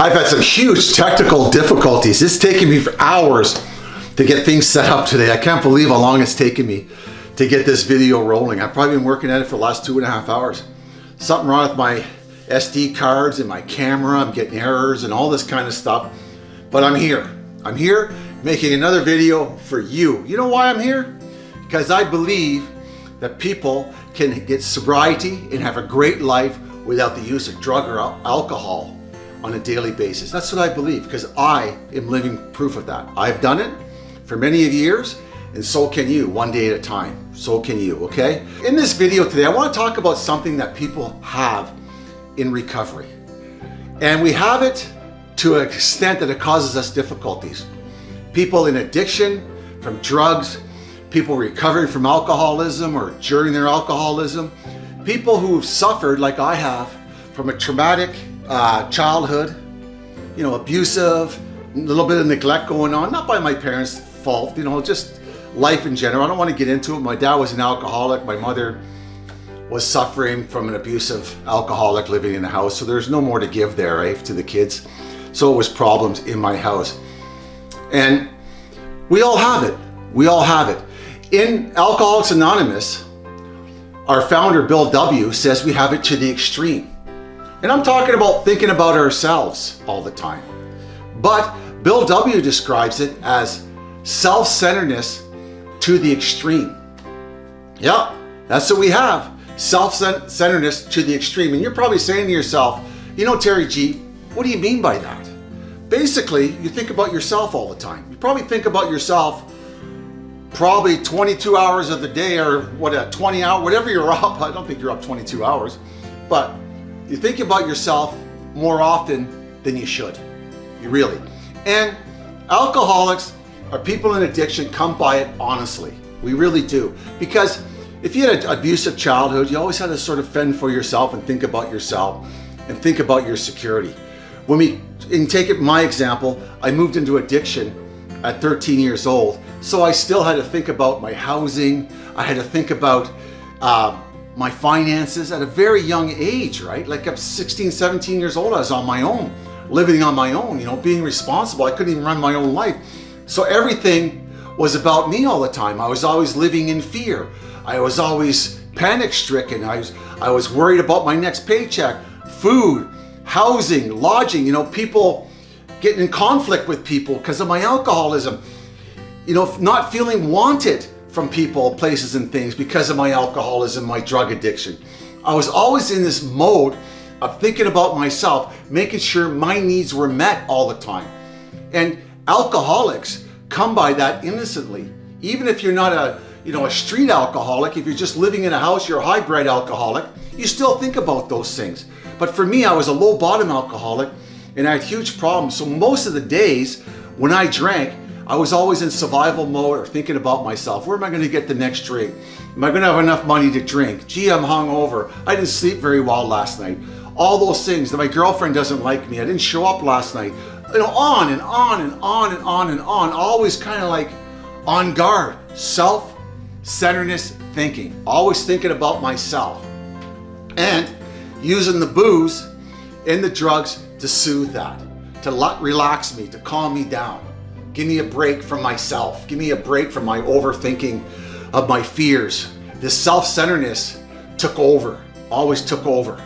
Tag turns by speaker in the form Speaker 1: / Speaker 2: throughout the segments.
Speaker 1: I've had some huge technical difficulties. It's taken me for hours to get things set up today. I can't believe how long it's taken me to get this video rolling. I've probably been working at it for the last two and a half hours. Something wrong with my SD cards and my camera. I'm getting errors and all this kind of stuff. But I'm here. I'm here making another video for you. You know why I'm here? Because I believe that people can get sobriety and have a great life without the use of drug or alcohol on a daily basis. That's what I believe because I am living proof of that. I've done it for many of years and so can you one day at a time. So can you, okay? In this video today, I want to talk about something that people have in recovery. And we have it to an extent that it causes us difficulties. People in addiction from drugs, people recovering from alcoholism or during their alcoholism, people who've suffered like I have from a traumatic uh, childhood, you know, abusive, a little bit of neglect going on, not by my parents' fault, you know, just life in general. I don't want to get into it. My dad was an alcoholic. My mother was suffering from an abusive alcoholic living in the house. So there's no more to give there, right, to the kids. So it was problems in my house. And we all have it. We all have it. In Alcoholics Anonymous, our founder, Bill W., says we have it to the extreme. And I'm talking about thinking about ourselves all the time. But Bill W. describes it as self-centeredness to the extreme. Yeah, that's what we have. Self-centeredness to the extreme. And you're probably saying to yourself, you know, Terry G, what do you mean by that? Basically, you think about yourself all the time. You probably think about yourself probably 22 hours of the day or what a 20 hour, whatever you're up. I don't think you're up 22 hours, but you think about yourself more often than you should. You really. And alcoholics or people in addiction come by it honestly. We really do. Because if you had an abusive childhood, you always had to sort of fend for yourself and think about yourself and think about your security. When we, and take it my example, I moved into addiction at 13 years old. So I still had to think about my housing. I had to think about uh, my finances at a very young age, right? Like I'm 16, 17 years old, I was on my own, living on my own, you know, being responsible. I couldn't even run my own life. So everything was about me all the time. I was always living in fear. I was always panic stricken. I was, I was worried about my next paycheck, food, housing, lodging, you know, people getting in conflict with people because of my alcoholism, you know, not feeling wanted from people, places and things because of my alcoholism, my drug addiction. I was always in this mode of thinking about myself, making sure my needs were met all the time. And alcoholics come by that innocently. Even if you're not a, you know, a street alcoholic, if you're just living in a house, you're a hybrid alcoholic, you still think about those things. But for me, I was a low bottom alcoholic and I had huge problems. So most of the days when I drank, I was always in survival mode or thinking about myself. Where am I going to get the next drink? Am I going to have enough money to drink? Gee, I'm hungover. I didn't sleep very well last night. All those things that my girlfriend doesn't like me. I didn't show up last night. You know, on and on and on and on and on. Always kind of like on guard. Self-centeredness thinking. Always thinking about myself. And using the booze and the drugs to soothe that. To relax me, to calm me down. Give me a break from myself. Give me a break from my overthinking of my fears. This self-centeredness took over, always took over.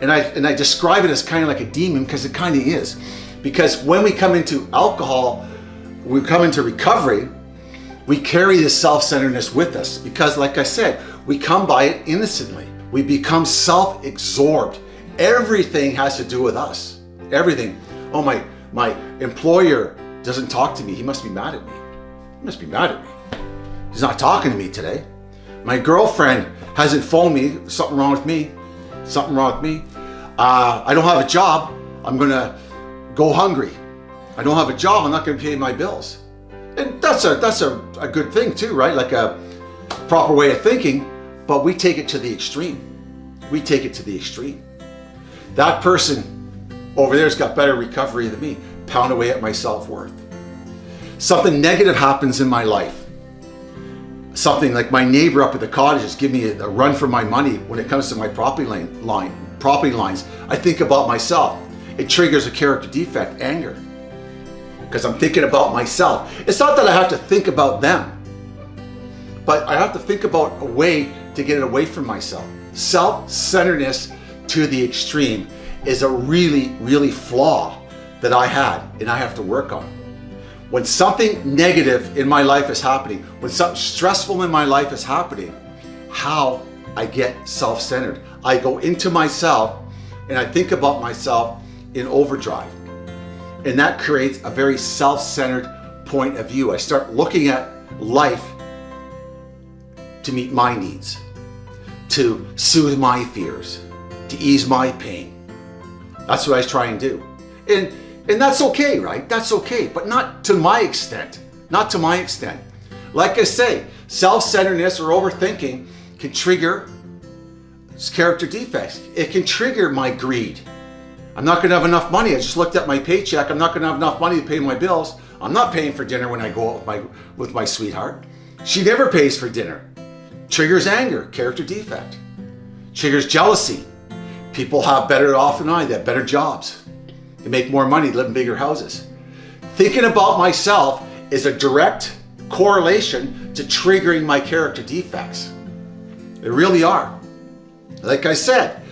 Speaker 1: And I, and I describe it as kind of like a demon because it kind of is. Because when we come into alcohol, we come into recovery, we carry this self-centeredness with us because like I said, we come by it innocently. We become self-absorbed. Everything has to do with us. Everything. Oh, my, my employer doesn't talk to me. He must be mad at me. He must be mad at me. He's not talking to me today. My girlfriend hasn't phoned me. Something wrong with me. Something wrong with me. Uh, I don't have a job. I'm going to go hungry. I don't have a job. I'm not going to pay my bills. And that's a, that's a, a good thing too, right? Like a proper way of thinking, but we take it to the extreme. We take it to the extreme. That person over there's got better recovery than me pound away at my self-worth. Something negative happens in my life. Something like my neighbor up at the cottages give me a, run for my money when it comes to my property line, line, property lines. I think about myself. it triggers a character defect, anger. Because I'm thinking about myself. It's not that I have to think about them, but I have to think about a way to get it away from myself. Self-centeredness to the extreme is a really, really flaw that I had and I have to work on. When something negative in my life is happening, when something stressful in my life is happening, how I get self-centered. I go into myself and I think about myself in overdrive. And that creates a very self-centered point of view. I start looking at life to meet my needs, to soothe my fears, to ease my pain. That's what I try and do. And, and that's okay, right? That's okay, but not to my extent. Not to my extent. Like I say, self-centeredness or overthinking can trigger character defects. It can trigger my greed. I'm not gonna have enough money. I just looked at my paycheck. I'm not gonna have enough money to pay my bills. I'm not paying for dinner when I go out with my, with my sweetheart. She never pays for dinner. Triggers anger, character defect. Triggers jealousy. People have better off than I, they have better jobs. They make more money, live in bigger houses. Thinking about myself is a direct correlation to triggering my character defects. They really are. Like I said,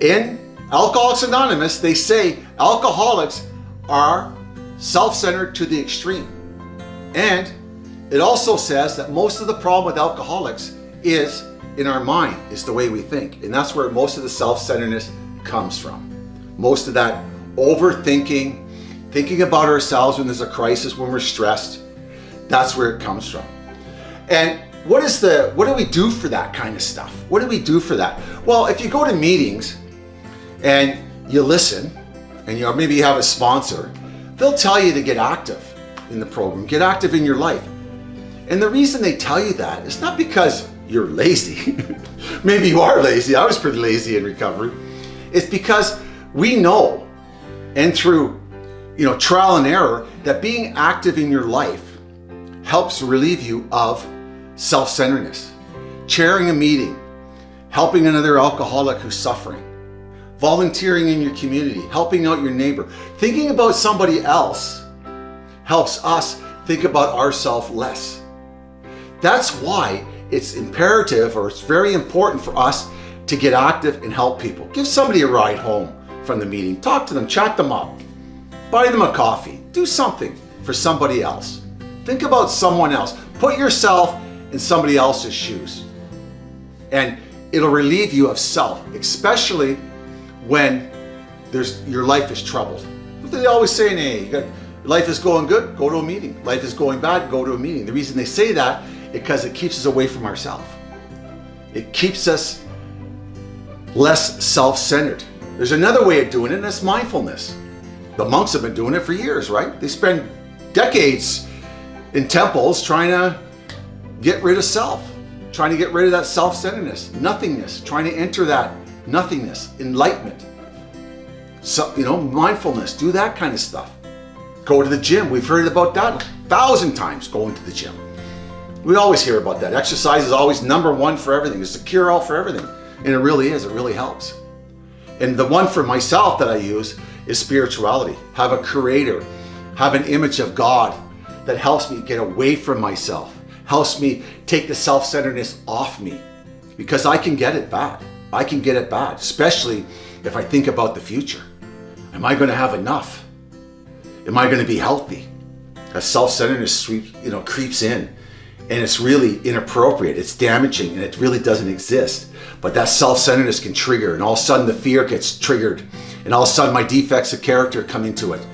Speaker 1: in Alcoholics Anonymous, they say alcoholics are self-centered to the extreme. And it also says that most of the problem with alcoholics is in our mind, is the way we think. And that's where most of the self-centeredness comes from. Most of that overthinking, thinking about ourselves when there's a crisis, when we're stressed, that's where it comes from. And what is the, what do we do for that kind of stuff? What do we do for that? Well, if you go to meetings and you listen and you know, maybe you have a sponsor, they'll tell you to get active in the program, get active in your life. And the reason they tell you that is not because you're lazy. maybe you are lazy. I was pretty lazy in recovery. It's because we know and through you know trial and error that being active in your life helps relieve you of self-centeredness, chairing a meeting, helping another alcoholic who's suffering, volunteering in your community, helping out your neighbor, thinking about somebody else helps us think about ourselves less. That's why it's imperative or it's very important for us to get active and help people. Give somebody a ride home from the meeting, talk to them, chat them up, buy them a coffee, do something for somebody else. Think about someone else. Put yourself in somebody else's shoes. And it'll relieve you of self, especially when there's your life is troubled. They always say you got, life is going good, go to a meeting. Life is going bad, go to a meeting. The reason they say that is because it keeps us away from ourselves. It keeps us less self-centered. There's another way of doing it, and that's mindfulness. The monks have been doing it for years, right? They spend decades in temples trying to Get rid of self, trying to get rid of that self-centeredness, nothingness, trying to enter that nothingness, enlightenment. So, you know, mindfulness, do that kind of stuff. Go to the gym. We've heard about that a thousand times, going to the gym. We always hear about that. Exercise is always number one for everything. It's the cure-all for everything. And it really is. It really helps. And the one for myself that I use is spirituality. Have a creator. Have an image of God that helps me get away from myself helps me take the self-centeredness off me because I can get it bad. I can get it bad, especially if I think about the future. Am I going to have enough? Am I going to be healthy? A self-centeredness you know, creeps in and it's really inappropriate. It's damaging and it really doesn't exist. But that self-centeredness can trigger and all of a sudden the fear gets triggered and all of a sudden my defects of character come into it.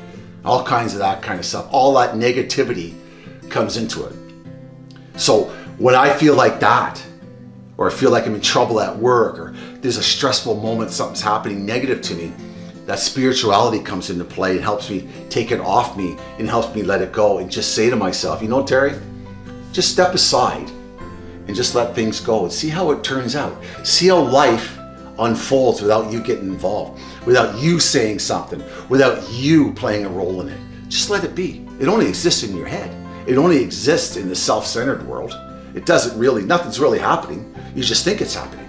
Speaker 1: All kinds of that kind of stuff. All that negativity comes into it. So when I feel like that, or I feel like I'm in trouble at work, or there's a stressful moment, something's happening negative to me, that spirituality comes into play and helps me take it off me and helps me let it go and just say to myself, you know, Terry, just step aside and just let things go and see how it turns out. See how life unfolds without you getting involved, without you saying something, without you playing a role in it. Just let it be. It only exists in your head. It only exists in the self-centered world. It doesn't really, nothing's really happening. You just think it's happening.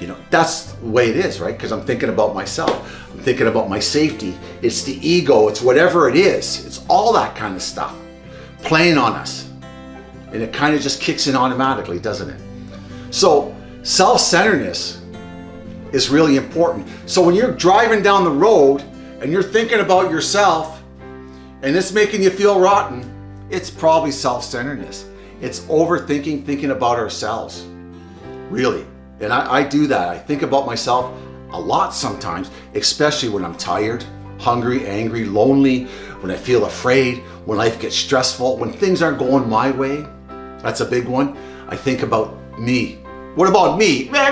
Speaker 1: You know, that's the way it is, right? Because I'm thinking about myself. I'm thinking about my safety. It's the ego. It's whatever it is. It's all that kind of stuff playing on us. And it kind of just kicks in automatically, doesn't it? So self-centeredness is really important. So when you're driving down the road and you're thinking about yourself and it's making you feel rotten, it's probably self-centeredness. It's overthinking, thinking about ourselves. Really. And I, I, do that. I think about myself a lot sometimes, especially when I'm tired, hungry, angry, lonely, when I feel afraid, when life gets stressful, when things aren't going my way. That's a big one. I think about me. What about me? What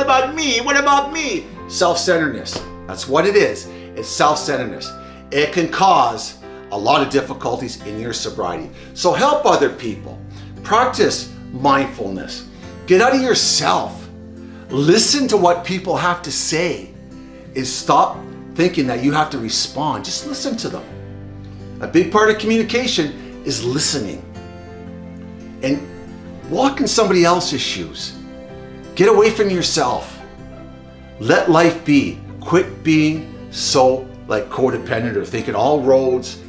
Speaker 1: about me? What about me? Self-centeredness. That's what it is. It's self-centeredness. It can cause a lot of difficulties in your sobriety. So help other people. Practice mindfulness. Get out of yourself. Listen to what people have to say. Is stop thinking that you have to respond. Just listen to them. A big part of communication is listening. And walk in somebody else's shoes. Get away from yourself. Let life be. Quit being so like codependent or thinking all roads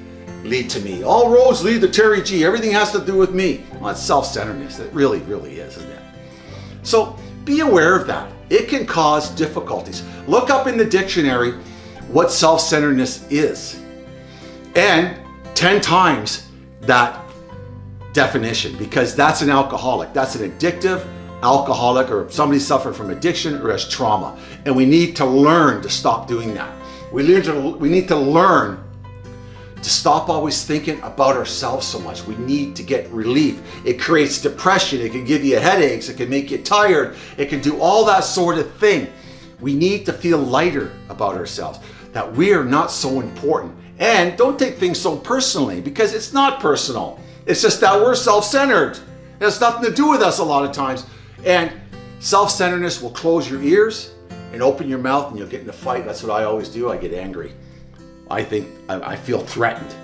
Speaker 1: lead to me. All roads lead to Terry G. Everything has to do with me. Well, it's self-centeredness. It really, really is, isn't it? So be aware of that. It can cause difficulties. Look up in the dictionary what self-centeredness is and 10 times that definition because that's an alcoholic. That's an addictive alcoholic or somebody suffering from addiction or has trauma. And we need to learn to stop doing that. We, to, we need to learn to stop always thinking about ourselves so much. We need to get relief. It creates depression. It can give you headaches. It can make you tired. It can do all that sort of thing. We need to feel lighter about ourselves, that we are not so important. And don't take things so personally because it's not personal. It's just that we're self-centered. It has nothing to do with us a lot of times. And self-centeredness will close your ears and open your mouth and you'll get in a fight. That's what I always do. I get angry. I think I, I feel threatened.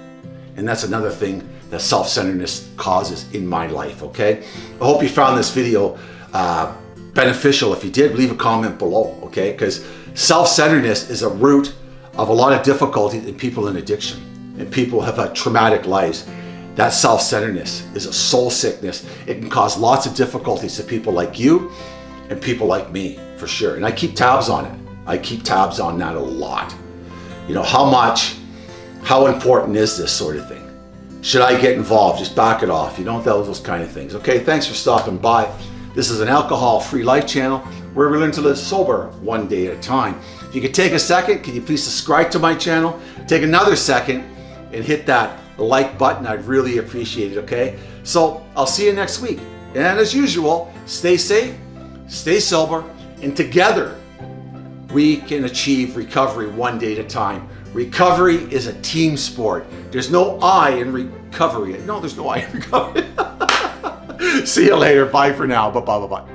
Speaker 1: And that's another thing that self-centeredness causes in my life, okay? I hope you found this video uh, beneficial. If you did, leave a comment below, okay? Because self-centeredness is a root of a lot of difficulty in people in addiction. And people have had traumatic lives. That self-centeredness is a soul sickness. It can cause lots of difficulties to people like you and people like me, for sure. And I keep tabs on it. I keep tabs on that a lot. You know, how much, how important is this sort of thing? Should I get involved? Just back it off. You don't those, those kind of things. Okay, thanks for stopping by. This is an alcohol-free life channel where we learn to live sober one day at a time. If you could take a second, can you please subscribe to my channel? Take another second and hit that like button. I'd really appreciate it, okay? So I'll see you next week. And as usual, stay safe, stay sober, and together we can achieve recovery one day at a time. Recovery is a team sport. There's no I in recovery. No, there's no I in recovery. See you later. Bye for now. Bye bye bye bye.